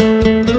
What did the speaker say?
Música